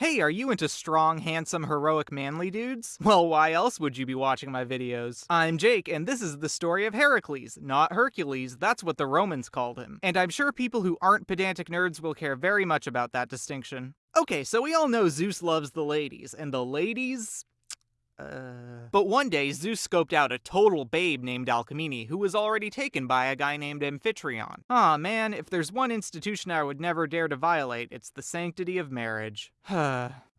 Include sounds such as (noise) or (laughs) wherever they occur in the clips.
Hey, are you into strong, handsome, heroic, manly dudes? (laughs) Well, why else would you be watching my videos? I'm Jake, and this is the story of Heracles, not Hercules, that's what the Romans called him. And I'm sure people who aren't pedantic nerds will care very much about that distinction. Okay, so we all know Zeus loves the ladies, and the ladies uh... But one day, Zeus scoped out a total babe named Alcmene, who was already taken by a guy named Amphitryon. Aw oh, man, if there's one institution I would never dare to violate, it's the sanctity of marriage.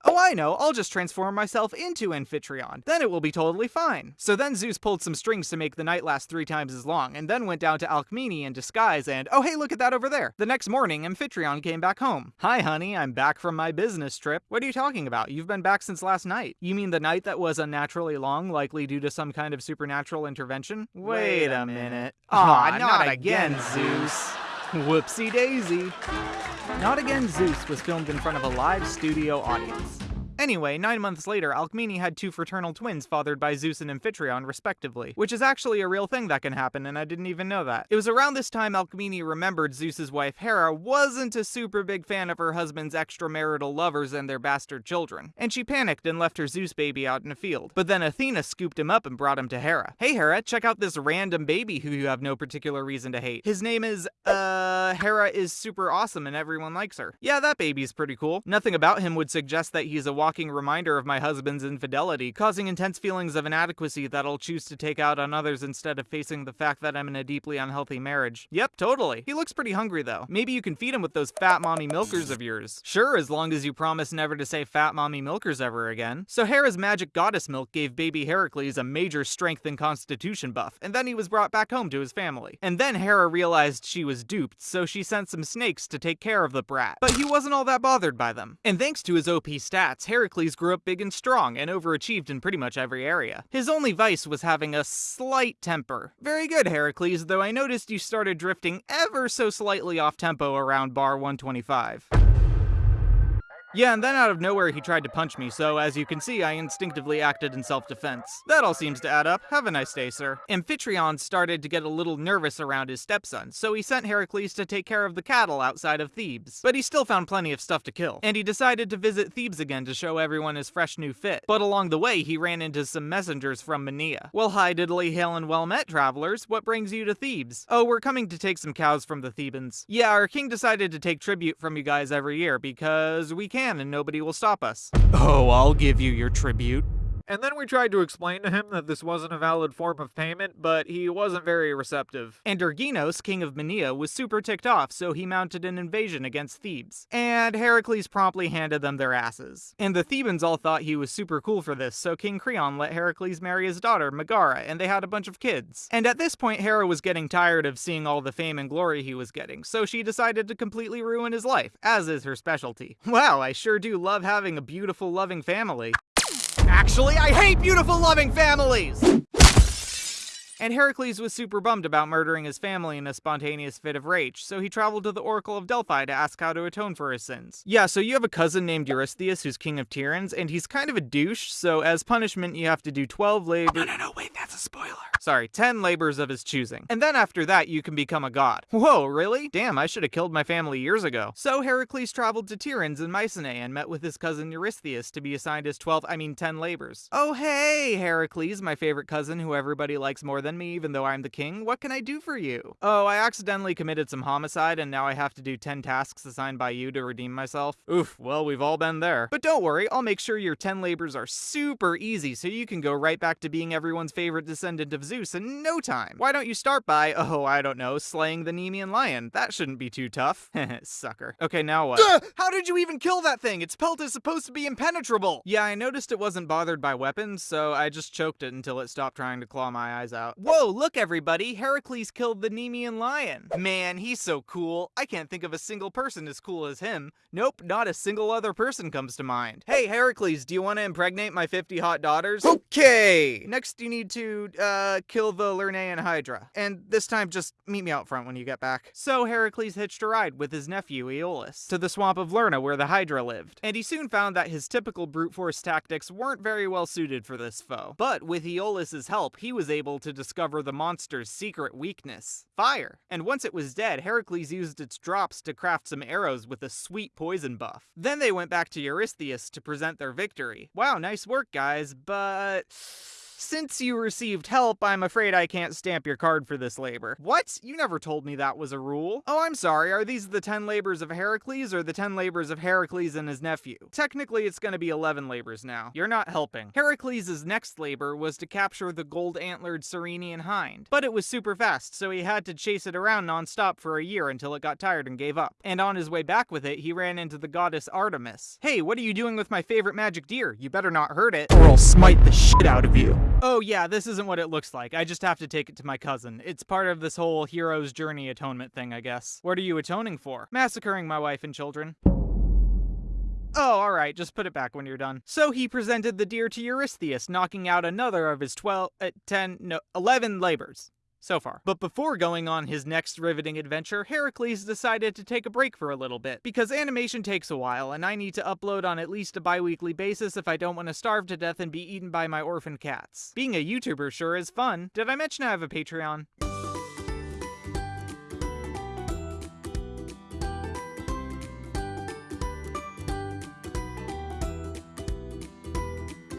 Oh, I know, I'll just transform myself into Amphitryon. Then it will be totally fine. So then Zeus pulled some strings to make the night last three times as long, and then went down to Alcmene in disguise and, oh hey, look at that over there. The next morning, Amphitryon came back home. Hi, honey, I'm back from my business trip. What are you talking about? You've been back since last night. You mean the night that was unnaturally long, likely due to some kind of supernatural intervention? Wait a minute. Aw, not, not again, Zeus. Whoopsie daisy. Not Again Zeus was filmed in front of a live studio audience. Anyway, nine months later, Alcmene had two fraternal twins fathered by Zeus and Amphitryon, respectively, which is actually a real thing that can happen, and I didn't even know that. It was around this time Alcmene remembered Zeus's wife Hera wasn't a super big fan of her husband's extramarital lovers and their bastard children, and she panicked and left her Zeus baby out in a field. But then Athena scooped him up and brought him to Hera. Hey Hera, check out this random baby who you have no particular reason to hate. His name is, uh, Hera is super awesome and everyone likes her. Yeah, that baby's pretty cool. Nothing about him would suggest that he's a reminder of my husband's infidelity, causing intense feelings of inadequacy that I'll choose to take out on others instead of facing the fact that I'm in a deeply unhealthy marriage. Yep, totally. He looks pretty hungry though. Maybe you can feed him with those fat mommy milkers of yours. Sure, as long as you promise never to say fat mommy milkers ever again. So Hera's magic goddess milk gave baby Heracles a major strength and constitution buff, and then he was brought back home to his family. And then Hera realized she was duped, so she sent some snakes to take care of the brat. But he wasn't all that bothered by them. And thanks to his OP stats, Heracles grew up big and strong and overachieved in pretty much every area. His only vice was having a slight temper. Very good, Heracles, though I noticed you started drifting ever so slightly off tempo around bar 125. Yeah, and then out of nowhere he tried to punch me, so as you can see, I instinctively acted in self-defense. That all seems to add up. Have a nice day, sir. Amphitryon started to get a little nervous around his stepson, so he sent Heracles to take care of the cattle outside of Thebes. But he still found plenty of stuff to kill, and he decided to visit Thebes again to show everyone his fresh new fit. But along the way, he ran into some messengers from Menea. Well, hi diddly hail and well met, travelers. What brings you to Thebes? Oh, we're coming to take some cows from the Thebans. Yeah, our king decided to take tribute from you guys every year because we can can and nobody will stop us. Oh, I'll give you your tribute. And then we tried to explain to him that this wasn't a valid form of payment, but he wasn't very receptive. And Erginos, king of Menea, was super ticked off, so he mounted an invasion against Thebes. And Heracles promptly handed them their asses. And the Thebans all thought he was super cool for this, so King Creon let Heracles marry his daughter, Megara, and they had a bunch of kids. And at this point, Hera was getting tired of seeing all the fame and glory he was getting, so she decided to completely ruin his life, as is her specialty. (laughs) Wow, I sure do love having a beautiful, loving family. Actually, I hate beautiful, loving families! And Heracles was super bummed about murdering his family in a spontaneous fit of rage, so he traveled to the Oracle of Delphi to ask how to atone for his sins. Yeah, so you have a cousin named Eurystheus who's king of Tiryns, and he's kind of a douche, so as punishment you have to do 12 labor- oh, No, no, no, wait. Sorry, 10 labors of his choosing. And then after that, you can become a god. Whoa, really? Damn, I should have killed my family years ago. So Heracles traveled to Tiryns in Mycenae and met with his cousin Eurystheus to be assigned his 12, I mean 10 labors. Oh hey, Heracles, my favorite cousin who everybody likes more than me even though I'm the king. What can I do for you? Oh, I accidentally committed some homicide and now I have to do 10 tasks assigned by you to redeem myself. Oof, well, we've all been there. But don't worry, I'll make sure your 10 labors are super easy so you can go right back to being everyone's favorite descendant of Zeus in no time. Why don't you start by, (laughs) oh, I don't know, slaying the Nemean lion? That shouldn't be too tough. (laughs) Sucker. Okay, now what? Duh! How did you even kill that thing? Its pelt is supposed to be impenetrable! Yeah, I noticed it wasn't bothered by weapons, so I just choked it until it stopped trying to claw my eyes out. Whoa, look everybody, Heracles killed the Nemean lion. Man, he's so cool. I can't think of a single person as cool as him. Nope, not a single other person comes to mind. Hey, Heracles, do you want to impregnate my 50 hot daughters? Okay! Next you need to, uh, uh, kill the Lernaean Hydra. And this time, just meet me out front when you get back. So Heracles hitched a ride with his nephew Iolaus to the swamp of Lerna where the Hydra lived, and he soon found that his typical brute force tactics weren't very well suited for this foe. But with Iolaus's help, he was able to discover the monster's secret weakness fire. And once it was dead, Heracles used its drops to craft some arrows with a sweet poison buff. Then they went back to Eurystheus to present their victory. Wow, nice work, guys, but. Since you received help, I'm afraid I can't stamp your card for this labor. What? You never told me that was a rule. Oh, I'm sorry, are these the 10 labors of Heracles or the 10 labors of Heracles and his nephew? Technically, it's gonna be 11 labors now. You're not helping. Heracles' next labor was to capture the gold-antlered Ceryneian hind, but it was super fast, so he had to chase it around non-stop for a year until it got tired and gave up. And on his way back with it, he ran into the goddess Artemis. Hey, what are you doing with my favorite magic deer? You better not hurt it, or I'll smite the shit out of you. Oh yeah, this isn't what it looks like. I just have to take it to my cousin. It's part of this whole hero's journey atonement thing, I guess. What are you atoning for? Massacring my wife and children. Oh, alright, just put it back when you're done. So he presented the deer to Eurystheus, knocking out another of his 12, uh, 10, no, 11 labors so far. But before going on his next riveting adventure, Heracles decided to take a break for a little bit, because animation takes a while, and I need to upload on at least a bi-weekly basis if I don't want to starve to death and be eaten by my orphan cats. Being a YouTuber sure is fun. Did I mention I have a Patreon?